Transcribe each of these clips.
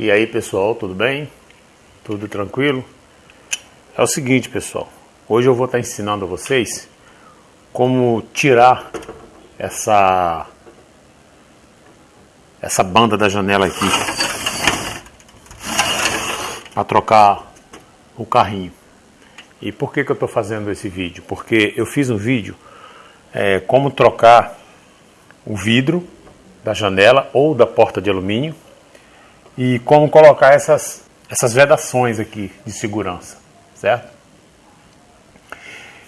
E aí pessoal, tudo bem? Tudo tranquilo? É o seguinte pessoal, hoje eu vou estar ensinando a vocês como tirar essa essa banda da janela aqui para trocar o carrinho. E por que, que eu estou fazendo esse vídeo? Porque eu fiz um vídeo é, como trocar o vidro da janela ou da porta de alumínio e como colocar essas, essas vedações aqui de segurança, certo?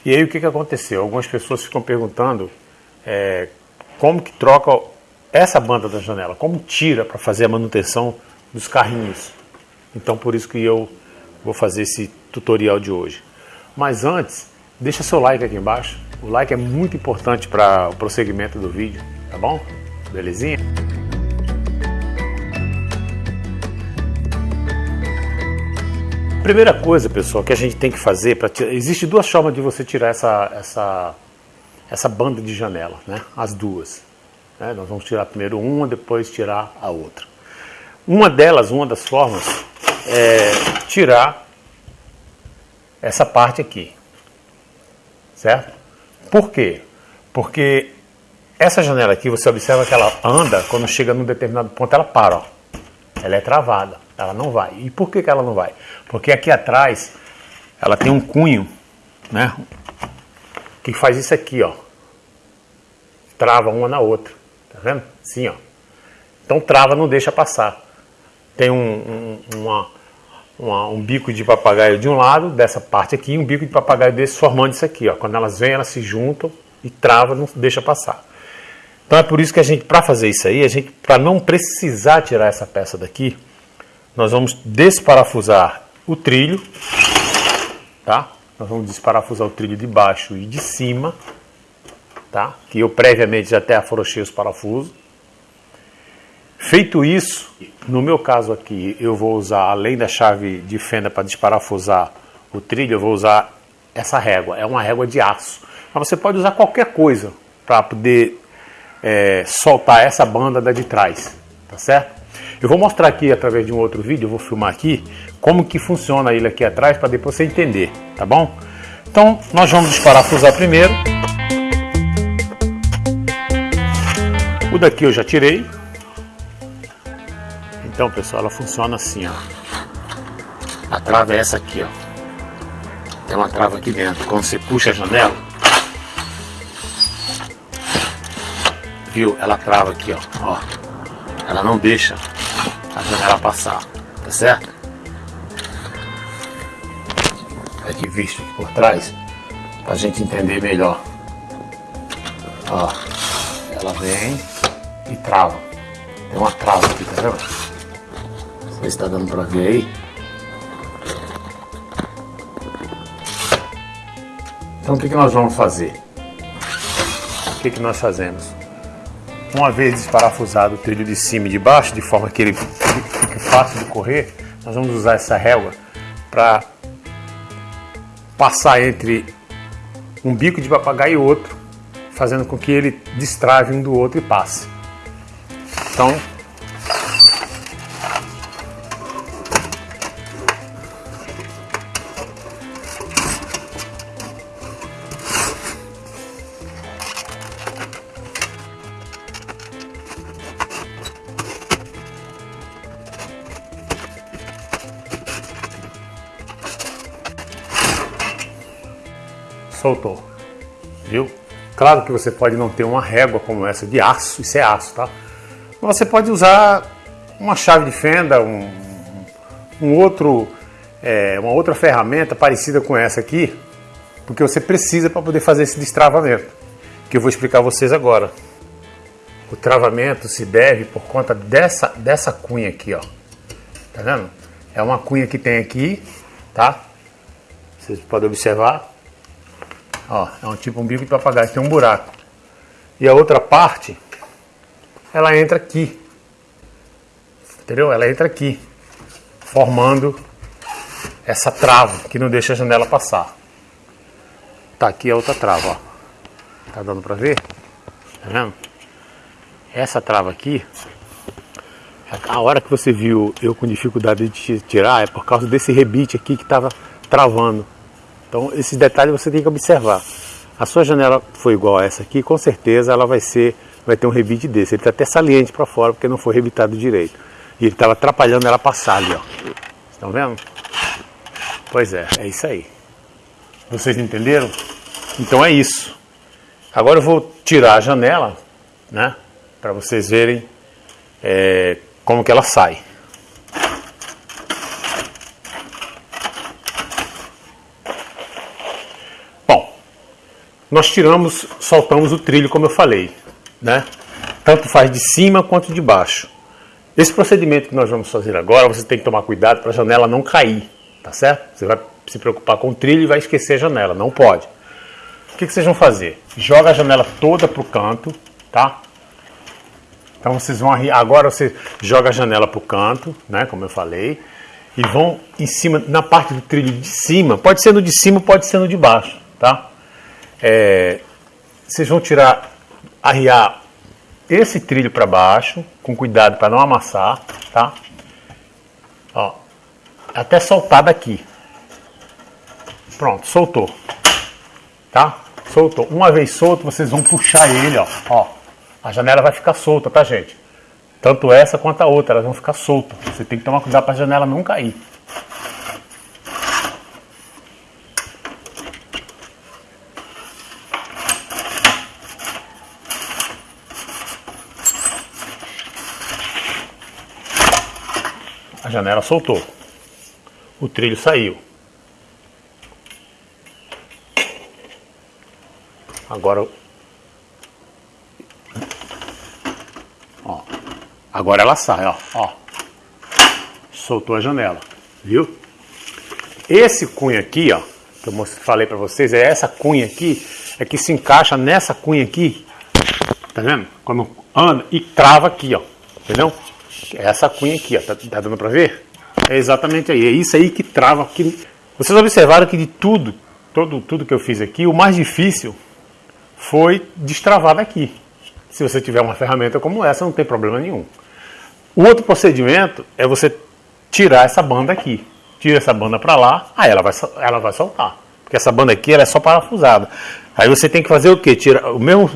E aí o que, que aconteceu? Algumas pessoas ficam perguntando é, como que troca essa banda da janela, como tira para fazer a manutenção dos carrinhos. Então por isso que eu vou fazer esse tutorial de hoje. Mas antes, deixa seu like aqui embaixo. O like é muito importante para o prosseguimento do vídeo, tá bom? Belezinha? Primeira coisa, pessoal, que a gente tem que fazer para existe duas formas de você tirar essa essa essa banda de janela, né? As duas. Né? Nós vamos tirar primeiro uma, depois tirar a outra. Uma delas, uma das formas, é tirar essa parte aqui, certo? Por quê? Porque essa janela aqui, você observa que ela anda, quando chega num determinado ponto, ela para, ó. Ela é travada. Ela não vai. E por que, que ela não vai? Porque aqui atrás ela tem um cunho, né? Que faz isso aqui, ó. Trava uma na outra. Tá vendo? Sim, ó. Então trava, não deixa passar. Tem um, um, uma, uma, um bico de papagaio de um lado, dessa parte aqui, e um bico de papagaio desse formando isso aqui, ó. Quando elas vêm, elas se juntam e trava, não deixa passar. Então é por isso que a gente, para fazer isso aí, a gente, para não precisar tirar essa peça daqui, nós vamos desparafusar o trilho, tá? Nós vamos desparafusar o trilho de baixo e de cima, tá? Que eu previamente já até afrouxei os parafusos. Feito isso, no meu caso aqui, eu vou usar, além da chave de fenda para desparafusar o trilho, eu vou usar essa régua. É uma régua de aço. Mas você pode usar qualquer coisa para poder é, soltar essa banda da de trás, tá certo? Eu vou mostrar aqui através de um outro vídeo, eu vou filmar aqui, como que funciona ele aqui atrás para depois você entender, tá bom? Então, nós vamos desparafusar primeiro. O daqui eu já tirei. Então, pessoal, ela funciona assim, ó. A trava é essa aqui, ó. Tem uma trava aqui dentro. Quando você puxa a janela, viu? Ela trava aqui, ó. ó. Ela não deixa a janela passar, tá certo? Aqui visto aqui por trás, pra gente entender melhor. Ó, ela vem e trava. Tem uma trava aqui, tá vendo? Não sei se tá dando pra ver aí. Então o que, que nós vamos fazer? O que, que nós fazemos? Uma vez desparafusado o trilho de cima e de baixo, de forma que ele fique fácil de correr, nós vamos usar essa régua para passar entre um bico de papagaio e outro, fazendo com que ele destrave um do outro e passe. Então, soltou, viu? Claro que você pode não ter uma régua como essa de aço, isso é aço, tá? Mas você pode usar uma chave de fenda, um, um outro, é, uma outra ferramenta parecida com essa aqui, porque você precisa para poder fazer esse destravamento, que eu vou explicar a vocês agora. O travamento se deve por conta dessa, dessa cunha aqui, ó. Tá vendo? É uma cunha que tem aqui, tá? Vocês podem observar. Ó, é um tipo um bico de papagaio, tem um buraco. E a outra parte, ela entra aqui. Entendeu? Ela entra aqui, formando essa trava que não deixa a janela passar. Tá aqui a outra trava, ó. Tá dando pra ver? Tá vendo? Essa trava aqui, A hora que você viu eu com dificuldade de tirar é por causa desse rebite aqui que estava travando. Então esses detalhes você tem que observar. A sua janela foi igual a essa aqui, com certeza ela vai ser, vai ter um rebite desse. Ele está até saliente para fora porque não foi rebitado direito. E ele estava atrapalhando ela passar ali, ó. Estão vendo? Pois é, é isso aí. Vocês entenderam? Então é isso. Agora eu vou tirar a janela, né? Para vocês verem é, como que ela sai. Nós tiramos, soltamos o trilho como eu falei, né? Tanto faz de cima quanto de baixo. Esse procedimento que nós vamos fazer agora, você tem que tomar cuidado para a janela não cair, tá certo? Você vai se preocupar com o trilho e vai esquecer a janela, não pode. O que, que vocês vão fazer? Joga a janela toda para o canto, tá? Então vocês vão agora você joga a janela para o canto, né, como eu falei, e vão em cima, na parte do trilho de cima, pode ser no de cima, pode ser no de baixo, tá? É, vocês vão tirar, arriar esse trilho para baixo, com cuidado para não amassar, tá? Ó, até soltar daqui. Pronto, soltou, tá? Soltou. Uma vez solto, vocês vão puxar ele, ó, ó a janela vai ficar solta, tá gente? Tanto essa quanto a outra, elas vão ficar soltas. Você tem que tomar cuidado para a janela não cair. A janela soltou. O trilho saiu. Agora Agora ela sai, ó, ó. Soltou a janela, viu? Esse cunho aqui, ó, que eu falei para vocês, é essa cunha aqui, é que se encaixa nessa cunha aqui, tá vendo? Quando anda e trava aqui, ó, entendeu? É essa cunha aqui, ó, tá, tá dando para ver? É exatamente aí, é isso aí que trava aqui. Vocês observaram que de tudo, todo, tudo que eu fiz aqui, o mais difícil foi destravar daqui. Se você tiver uma ferramenta como essa, não tem problema nenhum. O outro procedimento é você tirar essa banda aqui. Tira essa banda para lá, aí ela vai, ela vai soltar. Porque essa banda aqui ela é só parafusada. Aí você tem que fazer o quê? Tira, o mesmo,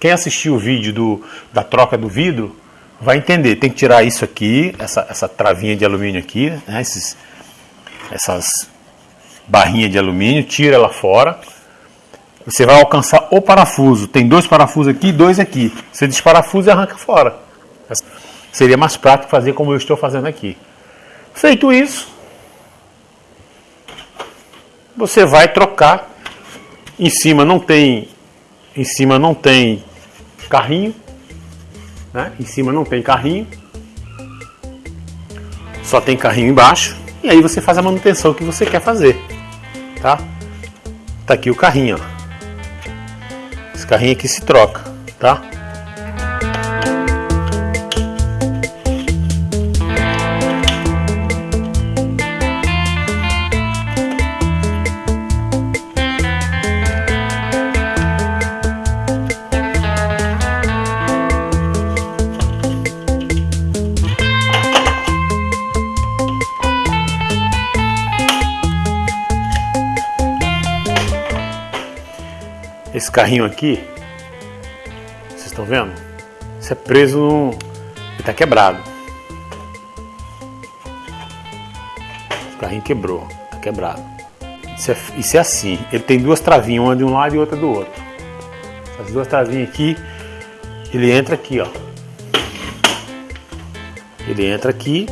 quem assistiu o vídeo do, da troca do vidro vai entender. Tem que tirar isso aqui, essa, essa travinha de alumínio aqui, né? Esses, essas barrinhas de alumínio, tira ela fora. Você vai alcançar o parafuso. Tem dois parafusos aqui e dois aqui. Você desparafusa e arranca fora. Seria mais prático fazer como eu estou fazendo aqui. Feito isso, você vai trocar. Em cima não tem, em cima não tem carrinho, né? Em cima não tem carrinho, só tem carrinho embaixo. E aí você faz a manutenção que você quer fazer, tá? Tá aqui o carrinho, ó. Esse carrinho aqui se troca, tá? Carrinho aqui, vocês estão vendo? Isso é preso no... Ele está quebrado. O carrinho quebrou, está quebrado. Isso é, isso é assim, ele tem duas travinhas, uma de um lado e outra do outro. As duas travinhas aqui, ele entra aqui, ó. Ele entra aqui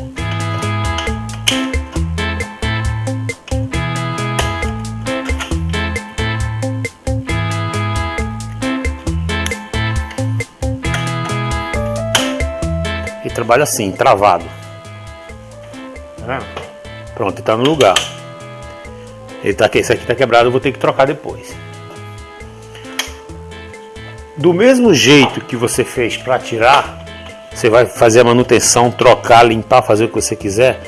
trabalha assim, travado. Tá Pronto, está no lugar. Ele tá, esse aqui está quebrado, eu vou ter que trocar depois. Do mesmo jeito que você fez para tirar, você vai fazer a manutenção, trocar, limpar, fazer o que você quiser.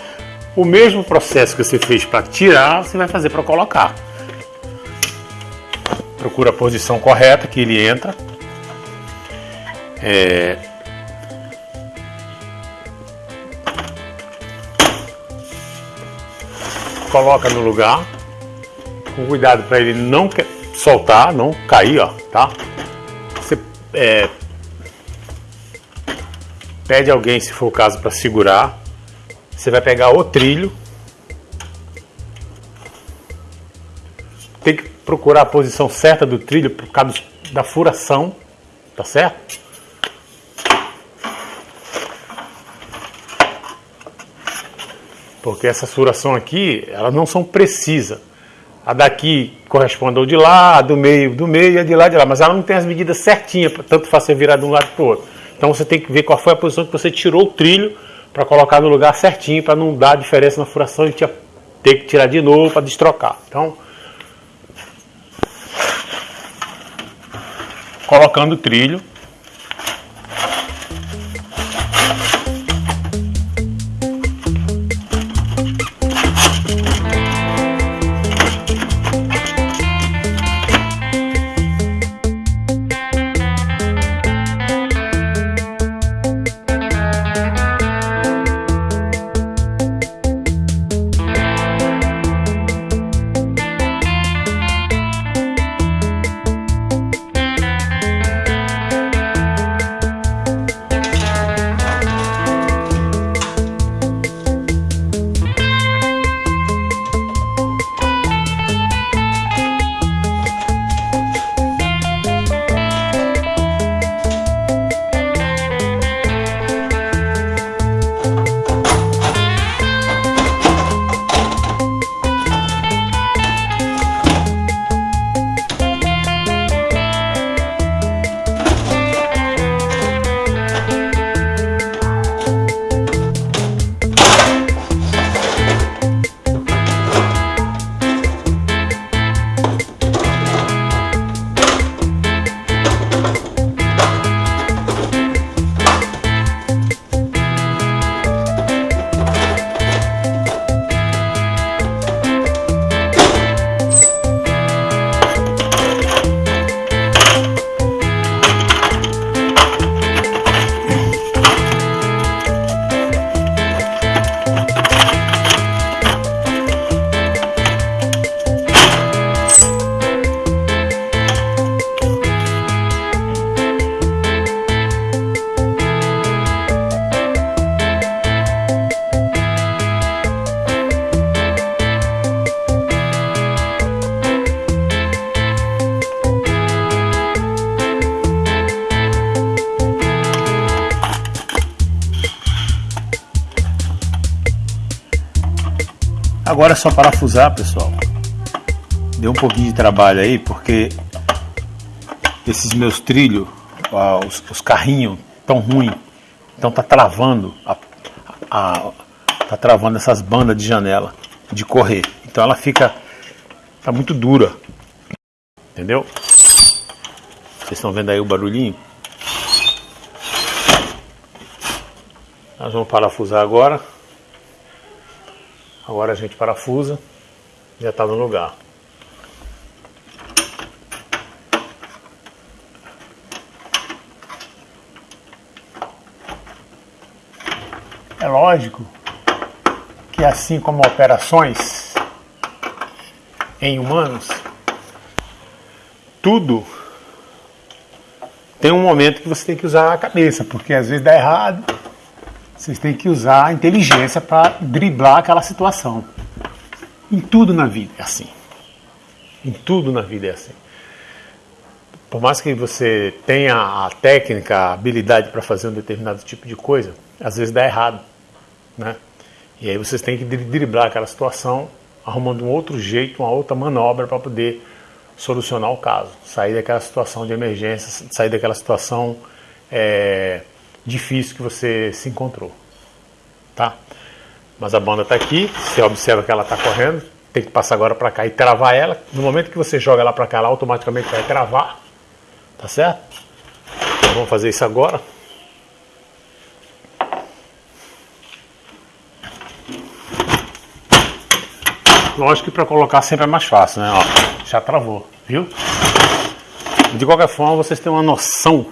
O mesmo processo que você fez para tirar, você vai fazer para colocar. Procura a posição correta que ele entra. Coloca no lugar, com cuidado para ele não soltar, não cair, ó, tá? Você é, pede alguém, se for o caso, para segurar. Você vai pegar o trilho. Tem que procurar a posição certa do trilho por causa da furação, tá certo? Porque essa furação aqui, elas não são precisas. A daqui corresponde ao de lá, a do meio do meio a de lá de lá. Mas ela não tem as medidas certinhas, tanto faz você virar de um lado para o outro. Então você tem que ver qual foi a posição que você tirou o trilho para colocar no lugar certinho, para não dar diferença na furação e ter que tirar de novo para destrocar. Então, colocando o trilho, Agora é só parafusar, pessoal. Deu um pouquinho de trabalho aí, porque esses meus trilhos, os, os carrinhos tão ruins, então tá travando a, a, tá travando essas bandas de janela de correr. Então ela fica tá muito dura. Entendeu? Vocês estão vendo aí o barulhinho? Nós vamos parafusar agora. Agora a gente parafusa, já está no lugar. É lógico que assim como operações em humanos, tudo tem um momento que você tem que usar a cabeça, porque às vezes dá errado, vocês têm que usar a inteligência para driblar aquela situação. Em tudo na vida é assim. Em tudo na vida é assim. Por mais que você tenha a técnica, a habilidade para fazer um determinado tipo de coisa, às vezes dá errado. Né? E aí vocês têm que driblar aquela situação, arrumando um outro jeito, uma outra manobra para poder solucionar o caso, sair daquela situação de emergência, sair daquela situação é, difícil que você se encontrou. Tá? Mas a banda está aqui, você observa que ela está correndo, tem que passar agora para cá e travar ela. No momento que você joga ela para cá, ela automaticamente vai travar. Tá certo? Então vamos fazer isso agora. Lógico que para colocar sempre é mais fácil, né? Ó, já travou, viu? De qualquer forma, vocês têm uma noção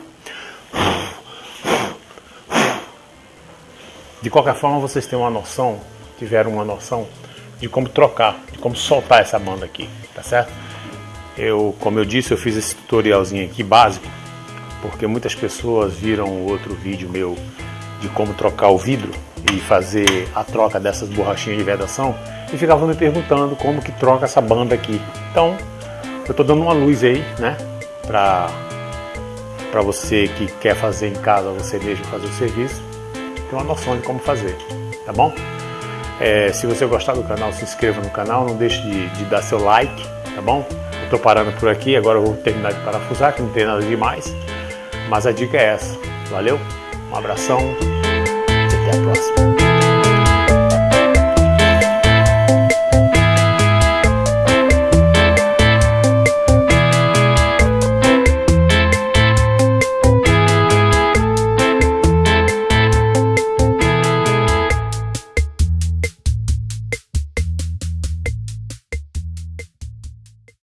De qualquer forma, vocês têm uma noção, tiveram uma noção de como trocar, de como soltar essa banda aqui, tá certo? Eu, como eu disse, eu fiz esse tutorialzinho aqui básico, porque muitas pessoas viram outro vídeo meu de como trocar o vidro e fazer a troca dessas borrachinhas de vedação e ficavam me perguntando como que troca essa banda aqui. Então, eu estou dando uma luz aí, né, para para você que quer fazer em casa, você mesmo fazer o serviço, uma noção de como fazer, tá bom? É, se você gostar do canal, se inscreva no canal, não deixe de, de dar seu like, tá bom? Eu tô parando por aqui, agora eu vou terminar de parafusar, que não tem nada demais, mas a dica é essa. Valeu, um abração até a próxima.